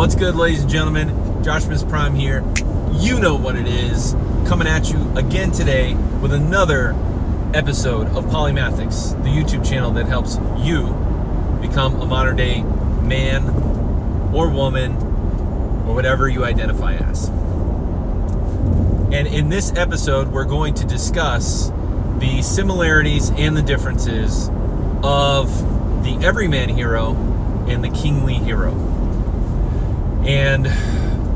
What's good, ladies and gentlemen? Joshmas Prime here. You know what it is. Coming at you again today with another episode of Polymathics, the YouTube channel that helps you become a modern day man or woman or whatever you identify as. And in this episode, we're going to discuss the similarities and the differences of the everyman hero and the kingly hero. And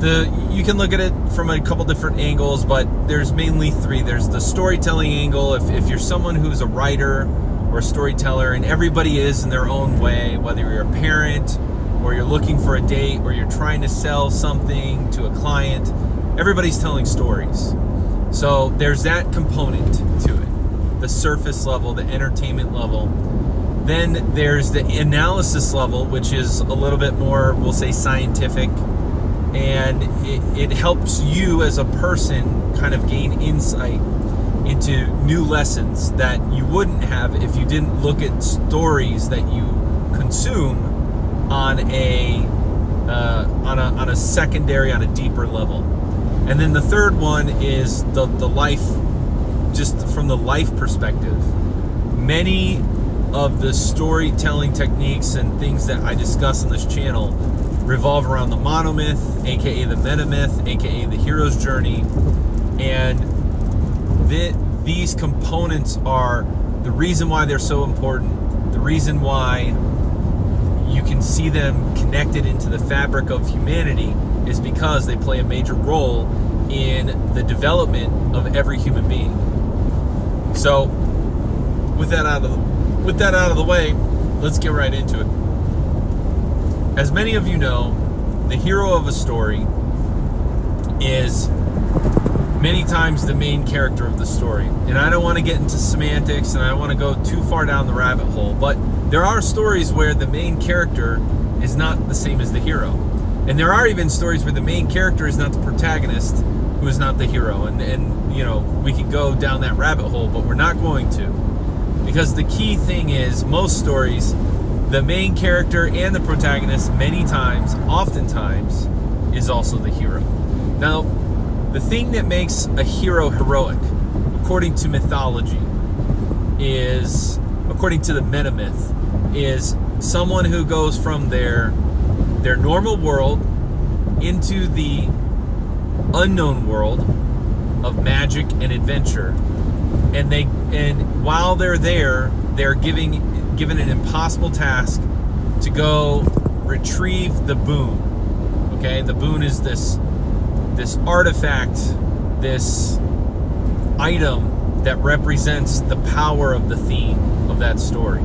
the you can look at it from a couple different angles, but there's mainly three. There's the storytelling angle. If, if you're someone who's a writer or a storyteller, and everybody is in their own way, whether you're a parent or you're looking for a date or you're trying to sell something to a client, everybody's telling stories. So there's that component to it the surface level, the entertainment level. Then there's the analysis level, which is a little bit more, we'll say, scientific. And it, it helps you as a person kind of gain insight into new lessons that you wouldn't have if you didn't look at stories that you consume on a uh, on a on a secondary on a deeper level. And then the third one is the the life just from the life perspective. Many of the storytelling techniques and things that I discuss on this channel revolve around the monomyth, aka the metamyth, aka the hero's journey. And th these components are the reason why they're so important, the reason why you can see them connected into the fabric of humanity is because they play a major role in the development of every human being. So, with that out of the with that out of the way, let's get right into it. As many of you know, the hero of a story is many times the main character of the story. And I don't want to get into semantics and I don't want to go too far down the rabbit hole, but there are stories where the main character is not the same as the hero. And there are even stories where the main character is not the protagonist, who is not the hero. And, and you know, we could go down that rabbit hole, but we're not going to. Because the key thing is, most stories, the main character and the protagonist, many times, oftentimes, is also the hero. Now, the thing that makes a hero heroic, according to mythology, is, according to the metamyth, is someone who goes from their their normal world into the unknown world of magic and adventure and they and while they're there, they're giving given an impossible task to go retrieve the boon. Okay, the boon is this this artifact, this item that represents the power of the theme of that story.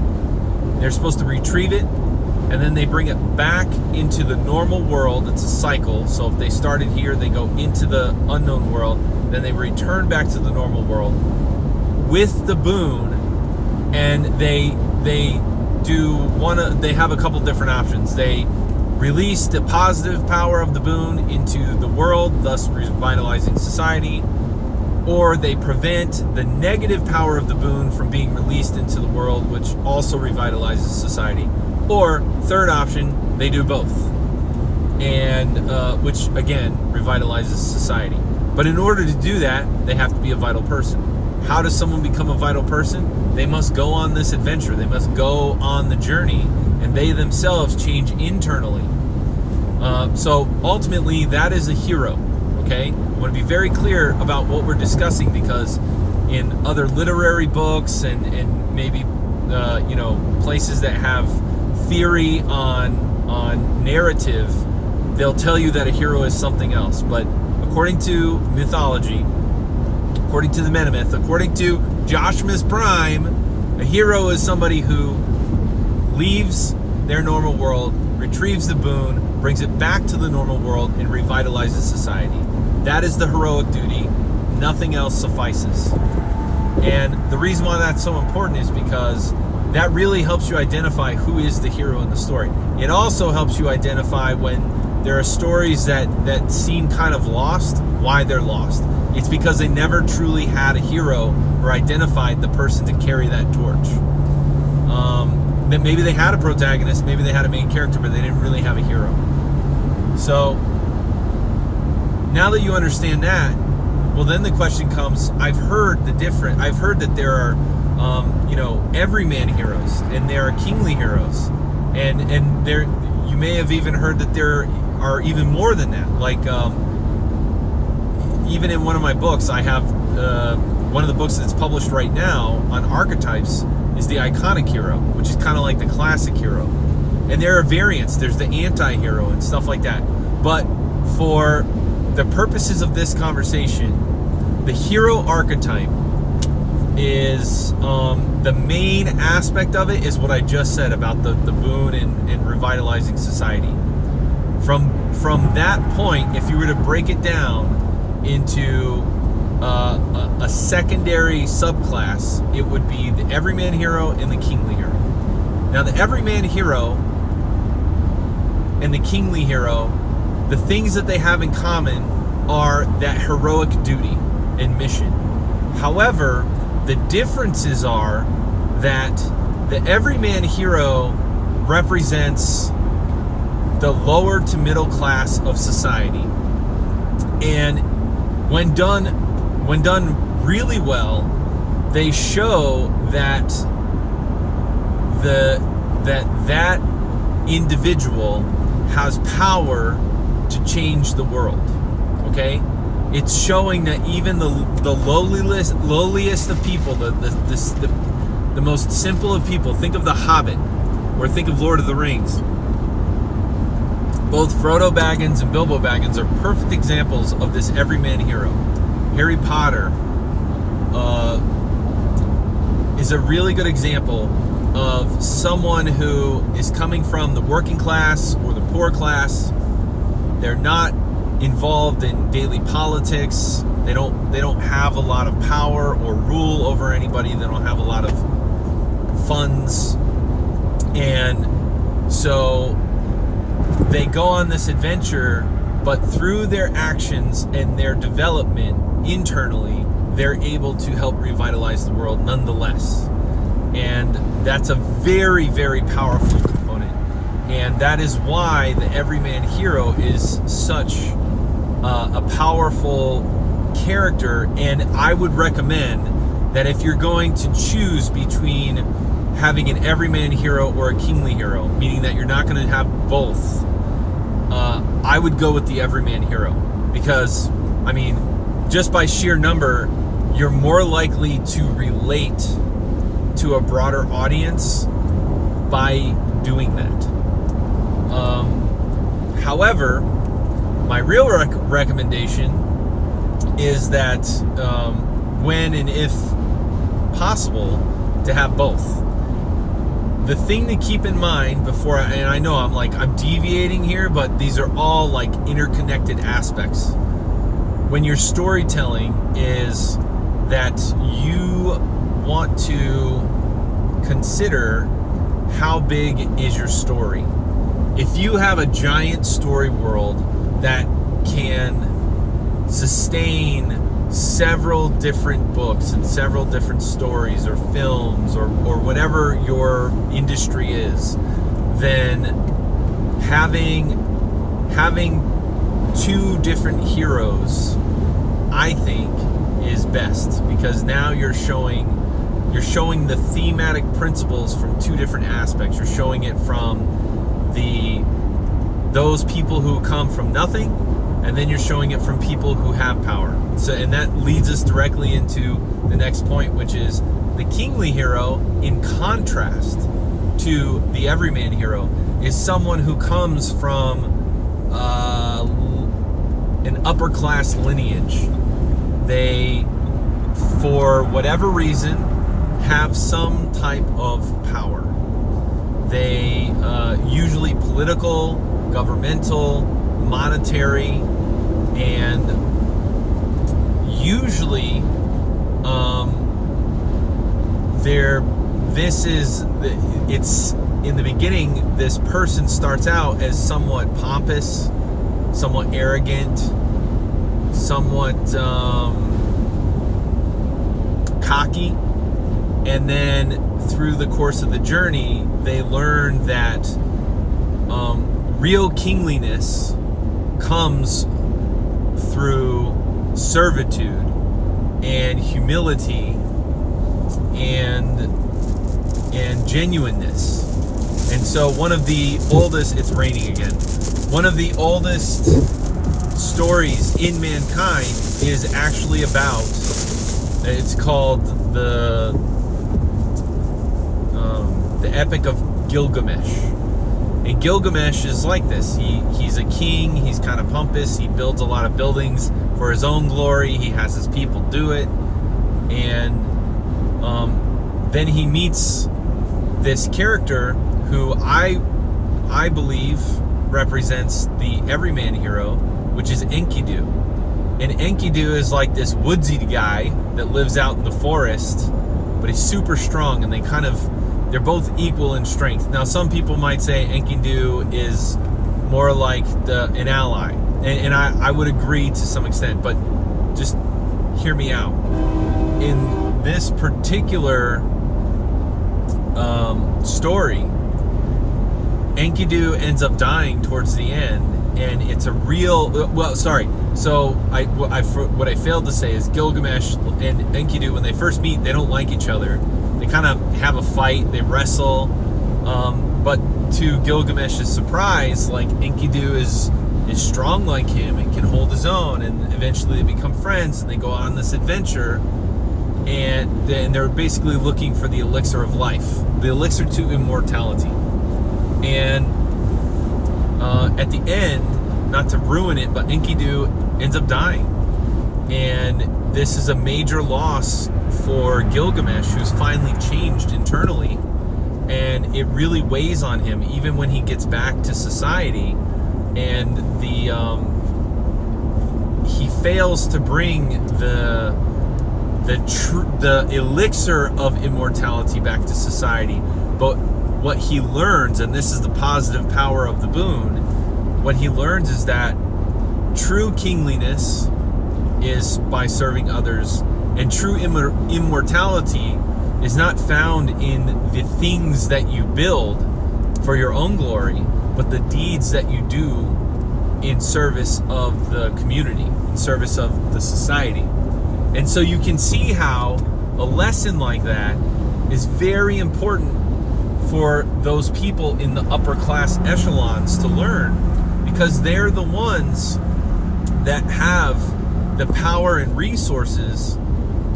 They're supposed to retrieve it and then they bring it back into the normal world. It's a cycle. So if they started here, they go into the unknown world, then they return back to the normal world with the boon and they they do one they have a couple different options. They release the positive power of the boon into the world thus revitalizing society or they prevent the negative power of the boon from being released into the world which also revitalizes society. Or third option they do both. And uh, which again revitalizes society. But in order to do that they have to be a vital person how does someone become a vital person? They must go on this adventure. They must go on the journey, and they themselves change internally. Uh, so ultimately, that is a hero. Okay, I want to be very clear about what we're discussing because in other literary books and and maybe uh, you know places that have theory on on narrative, they'll tell you that a hero is something else. But according to mythology, according to the Metamyth, according to Joshmas Prime, a hero is somebody who leaves their normal world, retrieves the boon, brings it back to the normal world, and revitalizes society. That is the heroic duty. Nothing else suffices. And the reason why that's so important is because that really helps you identify who is the hero in the story. It also helps you identify when there are stories that, that seem kind of lost, why they're lost. It's because they never truly had a hero or identified the person to carry that torch. Um, maybe they had a protagonist, maybe they had a main character, but they didn't really have a hero. So now that you understand that, well, then the question comes: I've heard the different. I've heard that there are, um, you know, everyman heroes, and there are kingly heroes, and and there you may have even heard that there are even more than that. Like um, even in one of my books, I have uh, one of the books that's published right now on archetypes is the iconic hero, which is kind of like the classic hero. And there are variants. There's the anti-hero and stuff like that. But for the purposes of this conversation, the hero archetype is um, the main aspect of it is what I just said about the, the boon and, and revitalizing society. From from that point, if you were to break it down into uh, a, a, secondary subclass, it would be the everyman hero and the kingly hero. Now, the everyman hero and the kingly hero, the things that they have in common are that heroic duty and mission. However, the differences are that the everyman hero represents the lower to middle class of society. And when done when done really well, they show that the that that individual has power to change the world. Okay? It's showing that even the the lowliest lowliest of people, the the, the, the, the most simple of people, think of the Hobbit, or think of Lord of the Rings. Both Frodo Baggins and Bilbo Baggins are perfect examples of this everyman hero. Harry Potter uh, is a really good example of someone who is coming from the working class or the poor class. They're not involved in daily politics. They don't they don't have a lot of power or rule over anybody. They don't have a lot of funds. And so they go on this adventure, but through their actions and their development, internally, they're able to help revitalize the world nonetheless. And that's a very, very powerful component. And that is why the everyman hero is such uh, a powerful character. And I would recommend that if you're going to choose between having an everyman hero or a kingly hero, meaning that you're not going to have both, uh, I would go with the everyman hero because, I mean, just by sheer number, you're more likely to relate to a broader audience by doing that. Um, however, my real rec- recommendation is that um, when and if possible, to have both. The thing to keep in mind before, I, and I know I'm like, I'm deviating here, but these are all like interconnected aspects when your storytelling is that you want to consider how big is your story. If you have a giant story world that can sustain several different books and several different stories or films or, or whatever your industry is, then having having two different heroes, I think, is best because now you're showing you're showing the thematic principles from two different aspects. You're showing it from the those people who come from nothing, and then you're showing it from people who have power. So, and that leads us directly into the next point, which is the kingly hero, in contrast to the everyman hero, is someone who comes from uh, an upper class lineage. They, for whatever reason, have some type of power. They uh, usually political, governmental, monetary, and usually um, they're this is it's in the beginning this person starts out as somewhat pompous somewhat arrogant, somewhat um, cocky. And then through the course of the journey, they learn that um, real kingliness comes through servitude and humility and and genuineness. And so one of the oldest it's raining again. One of the oldest stories in mankind is actually about it's called the um, the epic of Gilgamesh and Gilgamesh is like this. He he's a king. He's kind of pompous. He builds a lot of buildings for his own glory. He has his people do it. And um, then he meets this character who I I believe represents the everyman hero which is Enkidu. And Enkidu is like this woodsy guy that lives out in the forest, but he's super strong and they kind of, they're both equal in strength. Now, some people might say Enkidu is more like the an ally. And, and I, I would agree to some extent, but just hear me out. In this particular um, story, Enkidu ends up dying towards the end and it's a real well sorry so I, I what I failed to say is Gilgamesh and Enkidu when they first meet they don't like each other kind of have a fight they wrestle um, but to Gilgamesh's surprise like Enkidu is is strong like him and can hold his own and eventually they become friends and they go on this adventure and then they're basically looking for the elixir of life the elixir to immortality and uh, at the end, not to ruin it, but Enkidu ends up dying. And this is a major loss for Gilgamesh, who's finally changed internally. And it really weighs on him, even when he gets back to society. And the um, he fails to bring the the the elixir of immortality back to society. But what he learns, and this is the positive power of the boon, what he learns is that true kingliness is by serving others, and true immor- immortality is not found in the things that you build for your own glory, but the deeds that you do in service of the community, in service of the society. And so you can see how a lesson like that is very important for those people in the upper class echelons to learn because they're the ones that have the power and resources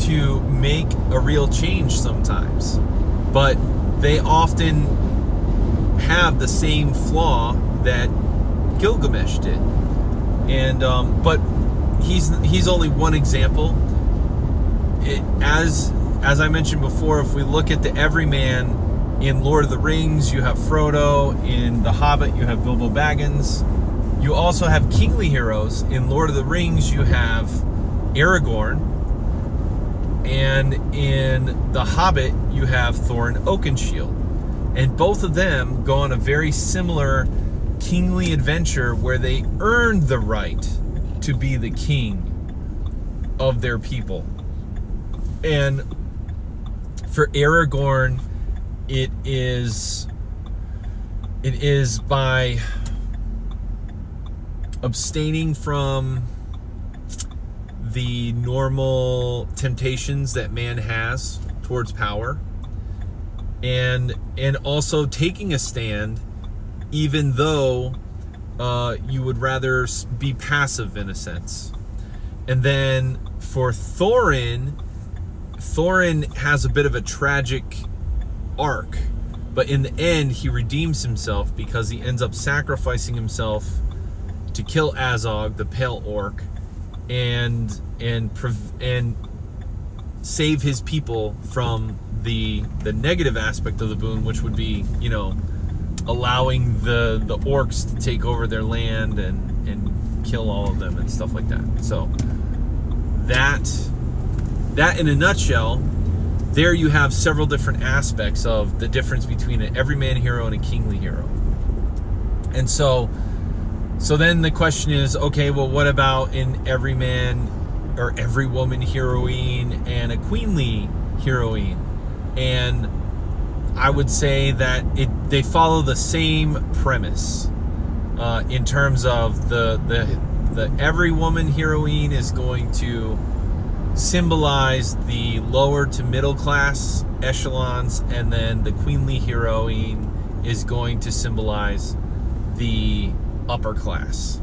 to make a real change sometimes. But they often have the same flaw that Gilgamesh did. And um, but he's he's only one example. It, as as I mentioned before, if we look at the everyman in Lord of the Rings, you have Frodo. In The Hobbit, you have Bilbo Baggins. You also have kingly heroes. In Lord of the Rings, you have Aragorn. And in The Hobbit, you have Thorin Oakenshield. And both of them go on a very similar kingly adventure where they earn the right to be the king of their people. And for Aragorn, it is it is by abstaining from the normal temptations that man has towards power and and also taking a stand even though uh, you would rather be passive in a sense and then for Thorin Thorin has a bit of a tragic arc. But in the end, he redeems himself because he ends up sacrificing himself to kill Azog, the pale orc, and and and save his people from the the negative aspect of the boon, which would be, you know, allowing the the orcs to take over their land and and kill all of them and stuff like that. So that that in a nutshell there you have several different aspects of the difference between an everyman hero and a kingly hero. And so so then the question is, okay, well what about in every man or every woman heroine and a queenly heroine? And I would say that it they follow the same premise. uh, in terms of the the the every woman heroine is going to symbolize the lower to middle class echelons, and then the queenly heroine is going to symbolize the upper class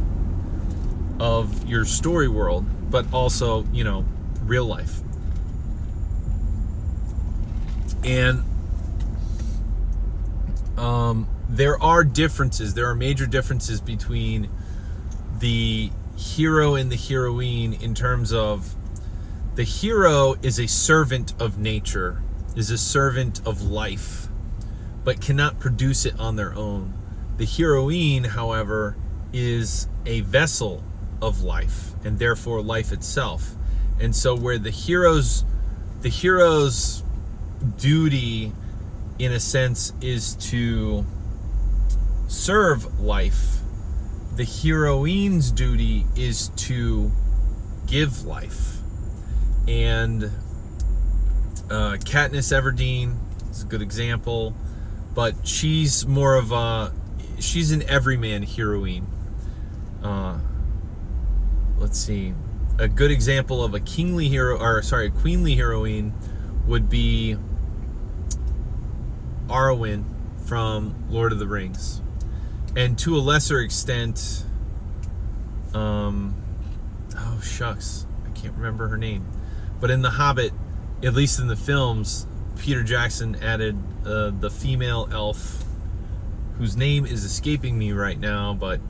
of your story world, but also, you know, real life. And um, there are differences. There are major differences between the hero and the heroine in terms of the hero is a servant of nature, is a servant of life, but cannot produce it on their own. The heroine, however, is a vessel of life and therefore life itself. And so where the hero's the hero's duty in a sense is to serve life, the heroine's duty is to give life. And uh, Katniss Everdeen is a good example, but she's more of a she's an everyman heroine. Uh, let's see, a good example of a kingly hero, or sorry, a queenly heroine would be Arwen from Lord of the Rings, and to a lesser extent, um, oh shucks, I can't remember her name, but in The Hobbit, at least in the films, Peter Jackson added uh, the female elf, whose name is escaping me right now, but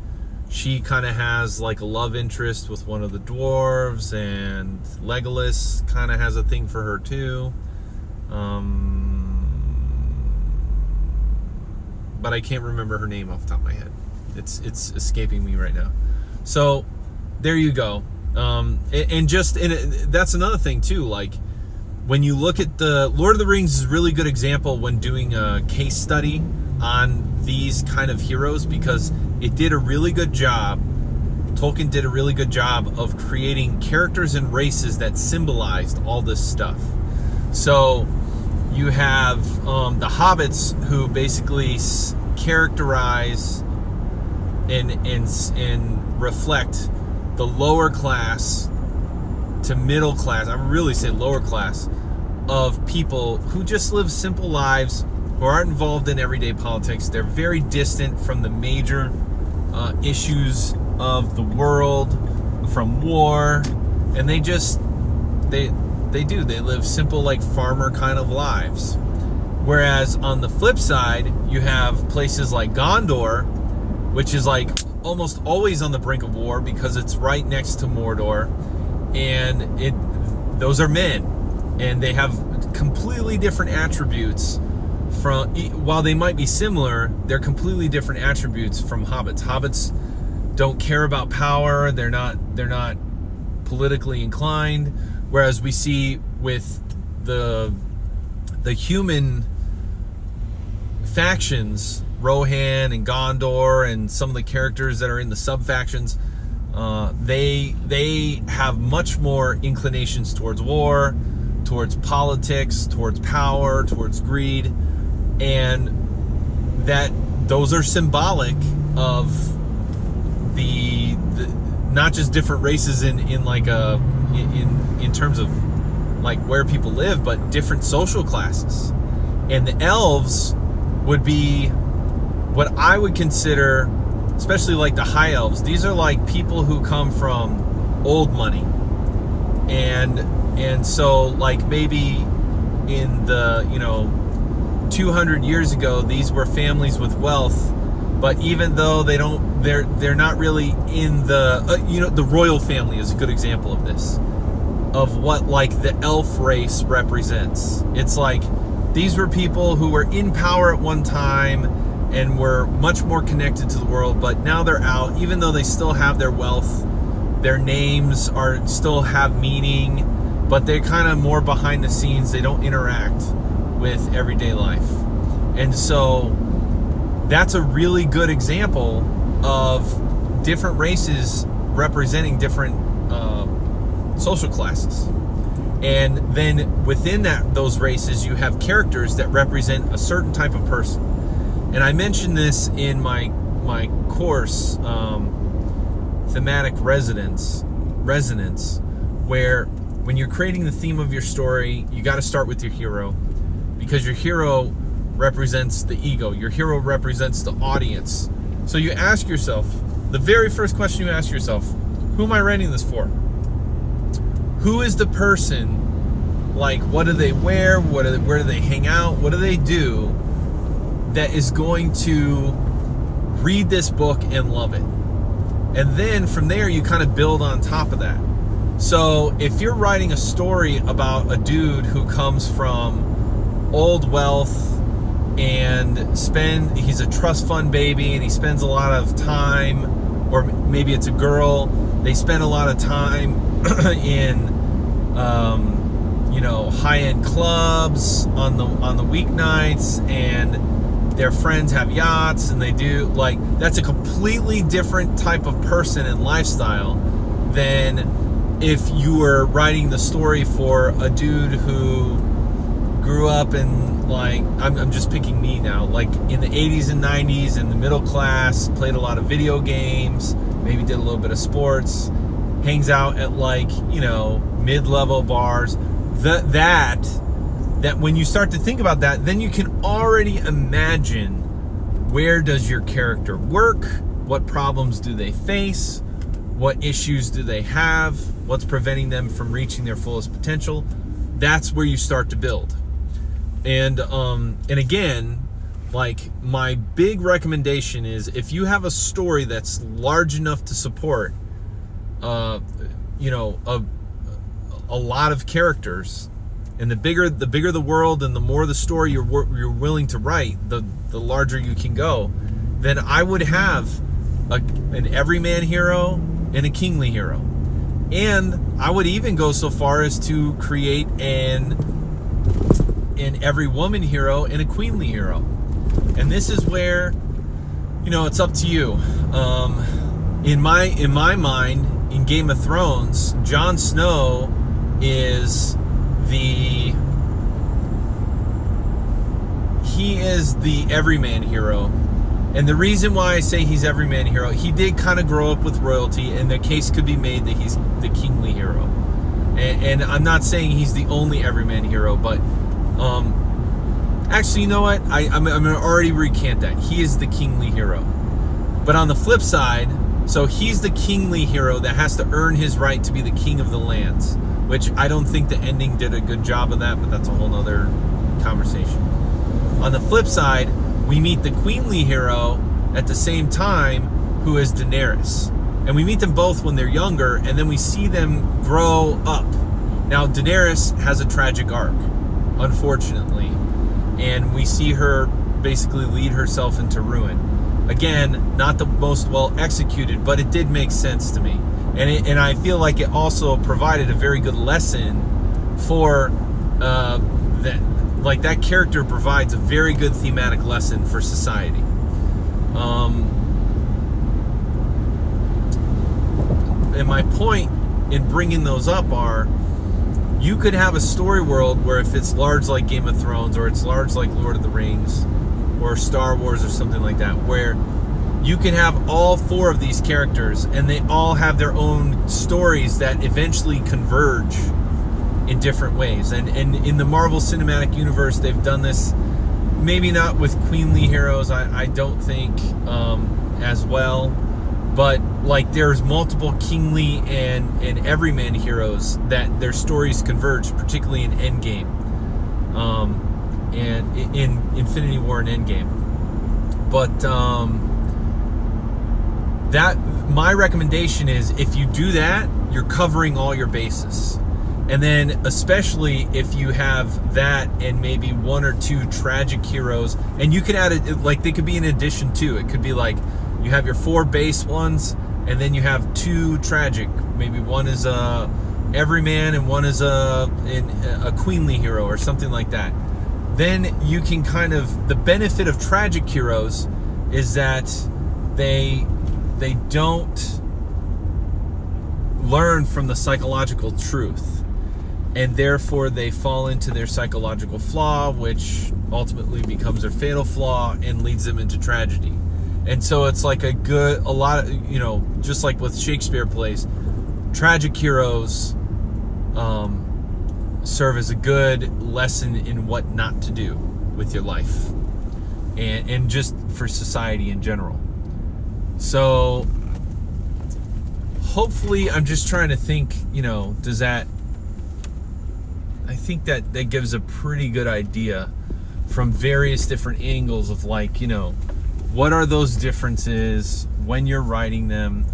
she kind of has like a love interest with one of the dwarves, and Legolas kind of has a thing for her too. Um, but I can't remember her name off the top of my head. It's it's escaping me right now. So there you go. Um, and, just and it, that's another thing too. Like when you look at the Lord of the Rings is a really good example when doing a case study on these kind of heroes because it did a really good job. Tolkien did a really good job of creating characters and races that symbolized all this stuff. So you have um, the hobbits who basically characterize and, and, and reflect the lower class to middle class, I really say lower class, of people who just live simple lives, who aren't involved in everyday politics. They're very distant from the major uh, issues of the world, from war, and they just they they do. They live simple, like farmer kind of lives. Whereas on the flip side, you have places like Gondor, which is like almost always on the brink of war because it's right next to Mordor, and it those are men, and they have completely different attributes from while they might be similar, they're completely different attributes from hobbits. Hobbits don't care about power. They're not they're not politically inclined Whereas we see with the the human factions, Rohan and Gondor, and some of the characters that are in the sub factions, uh, they they have much more inclinations towards war, towards politics, towards power, towards greed, and that those are symbolic of the, the not just different races in in like a in in terms of like where people live, but different social classes. And the elves would be what I would consider, especially like the high elves. These are like people who come from old money, and and so like maybe in the you know 200 years ago, these were families with wealth. But even though they don't, they're they're not really in the uh, you know the royal family is a good example of this of what like the elf race represents. It's like these were people who were in power at one time and were much more connected to the world, but now they're out, even though they still have their wealth, their names are still have meaning, but they're kind of more behind the scenes. They don't interact with everyday life. And so that's a really good example of different races representing different uh, social classes. And then within that those races, you have characters that represent a certain type of person. And I mentioned this in my my course, um, thematic resonance, resonance, where when you're creating the theme of your story, you got to start with your hero, because your hero represents the ego. Your hero represents the audience. So you ask yourself, the very first question you ask yourself, who am I writing this for? Who is the person? Like, what do they wear? What they, where do they hang out? What do they do that is going to read this book and love it? And then from there, you kind of build on top of that. So if you're writing a story about a dude who comes from old wealth and spend he's a trust fund baby and he spends a lot of time or maybe it's a girl they spend a lot of time in um, you know high-end clubs on the on the weeknights and their friends have yachts and they do like that's a completely different type of person and lifestyle than if you were writing the story for a dude who grew up in like I'm, I'm just picking me now like in the 80s and 90s in the middle class played a lot of video games maybe did a little bit of sports hangs out at like you know mid-level bars. That that that when you start to think about that then you can already imagine where does your character work what problems do they face what issues do they have what's preventing them from reaching their fullest potential. That's where you start to build and um and again like my big recommendation is if you have a story that's large enough to support uh you know a a lot of characters and the bigger the bigger the world and the more the story you're you're willing to write the the larger you can go then I would have a, an everyman hero and a kingly hero. And I would even go so far as to create an in every woman hero and a queenly hero. And this is where, you know, it's up to you. Um, in my in my mind, in Game of Thrones, Jon Snow is the he is the everyman hero. And the reason why I say he's everyman hero, he did kind of grow up with royalty, and the case could be made that he's the kingly hero. And, and I'm not saying he's the only everyman hero, but um, actually, you know what? I, I'm, I'm going to already recant that. He is the kingly hero. But on the flip side, so he's the kingly hero that has to earn his right to be the king of the lands, which I don't think the ending did a good job of that, but that's a whole nother conversation. On the flip side, we meet the queenly hero at the same time, who is Daenerys. And we meet them both when they're younger, and then we see them grow up. Now, Daenerys has a tragic arc unfortunately. And we see her basically lead herself into ruin. Again, not the most well executed, but it did make sense to me. And, it, and I feel like it also provided a very good lesson for uh, that. Like that character provides a very good thematic lesson for society. Um, and my point in bringing those up are you could have a story world where if it's large like Game of Thrones or it's large like Lord of the Rings or Star Wars or something like that, where you can have all four of these characters and they all have their own stories that eventually converge in different ways. And, and in the Marvel Cinematic Universe, they've done this maybe not with queenly heroes, I, I don't think, um, as well but like there's multiple kingly and and everyman heroes that their stories converge particularly in endgame. Um and in infinity war and endgame. But um that my recommendation is if you do that you're covering all your bases. And then especially if you have that and maybe one or two tragic heroes and you could add it like they could be in addition to it could be like you have your four base ones, and then you have two tragic. Maybe one is a everyman and one is a a queenly hero or something like that. Then you can kind of the benefit of tragic heroes is that they they don't learn from the psychological truth and therefore they fall into their psychological flaw which ultimately becomes their fatal flaw and leads them into tragedy And so it's like a good, a lot of, you know, just like with Shakespeare plays, tragic heroes um, serve as a good lesson in what not to do with your life and, and just for society in general. So hopefully, I'm just trying to think, you know, does that, I think that that gives a pretty good idea from various different angles of like, you know, what are those differences when you're writing them?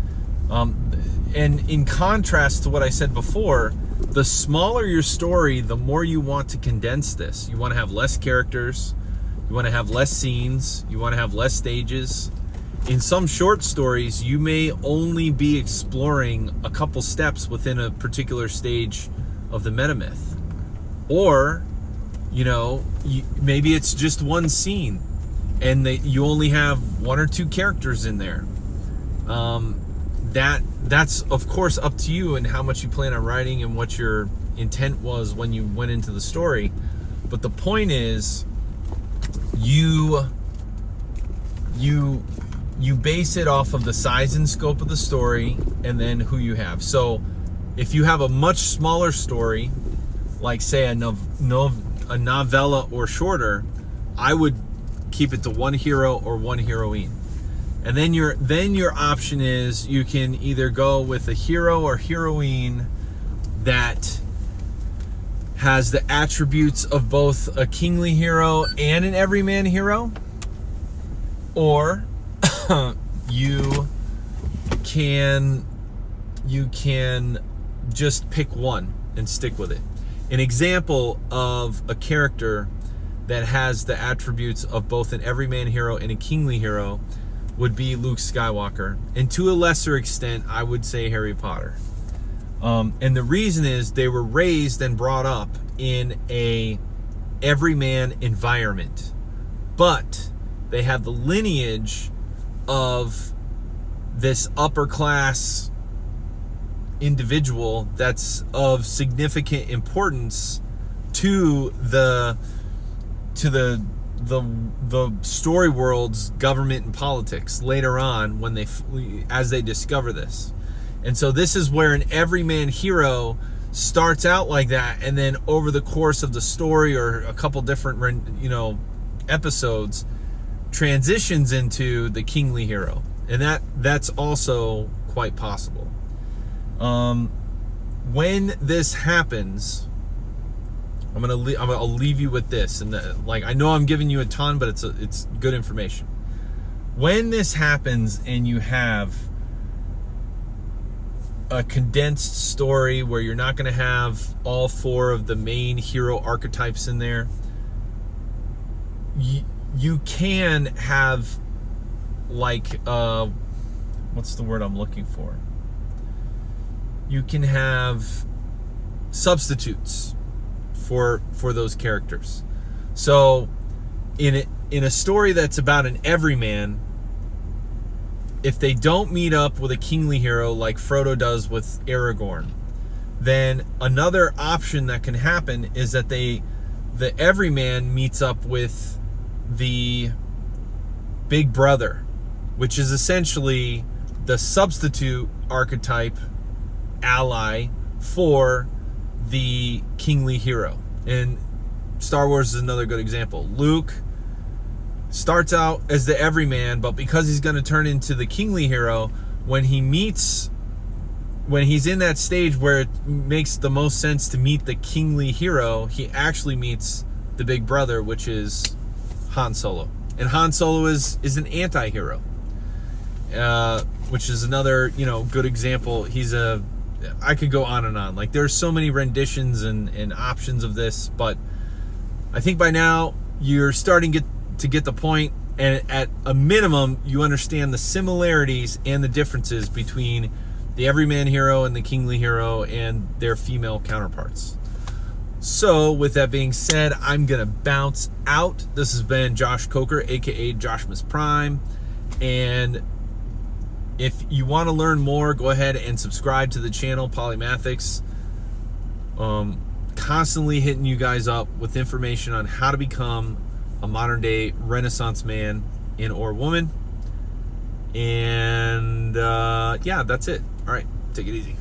Um, and in contrast to what I said before, the smaller your story, the more you want to condense this. You want to have less characters, you want to have less scenes, you want to have less stages. In some short stories, you may only be exploring a couple steps within a particular stage of the metamyth. Or, you know, you, maybe it's just one scene and they, you only have one or two characters in there. Um, that that's of course up to you and how much you plan on writing and what your intent was when you went into the story. But the point is, you you you base it off of the size and scope of the story and then who you have. So if you have a much smaller story, like say a, nov, nov, a novella or shorter, I would keep it to one hero or one heroine. And then your then your option is you can either go with a hero or heroine that has the attributes of both a kingly hero and an everyman hero or you can you can just pick one and stick with it. An example of a character that has the attributes of both an everyman hero and a kingly hero would be Luke Skywalker. And to a lesser extent, I would say Harry Potter. Um, and the reason is they were raised and brought up in a everyman environment. But they have the lineage of this upper class individual that's of significant importance to the to the the the story world's government and politics later on when they as they discover this. And so this is where an everyman hero starts out like that and then over the course of the story or a couple different you know episodes transitions into the kingly hero. And that that's also quite possible. Um when this happens I'm gonna leave, I'm gonna, I'll leave you with this, and the, like I know I'm giving you a ton, but it's a, it's good information. When this happens and you have a condensed story where you're not gonna have all four of the main hero archetypes in there, you, you can have like uh, what's the word I'm looking for? You can have substitutes for for those characters. So in a, in a story that's about an everyman, if they don't meet up with a kingly hero like Frodo does with Aragorn, then another option that can happen is that they the everyman meets up with the big brother, which is essentially the substitute archetype ally for the kingly hero. And Star Wars is another good example. Luke starts out as the everyman, but because he's going to turn into the kingly hero, when he meets, when he's in that stage where it makes the most sense to meet the kingly hero, he actually meets the big brother, which is Han Solo. And Han Solo is, is an anti-hero, uh, which is another, you know, good example. He's a I could go on and on. Like there's so many renditions and, and options of this, but I think by now you're starting get, to get the point and at a minimum you understand the similarities and the differences between the everyman hero and the kingly hero and their female counterparts. So with that being said, I'm gonna bounce out. This has been Josh Coker, aka Joshmas Prime, and if you want to learn more, go ahead and subscribe to the channel, Polymathics. Um, constantly hitting you guys up with information on how to become a modern day Renaissance man and or woman. And uh, yeah, that's it. All right, take it easy.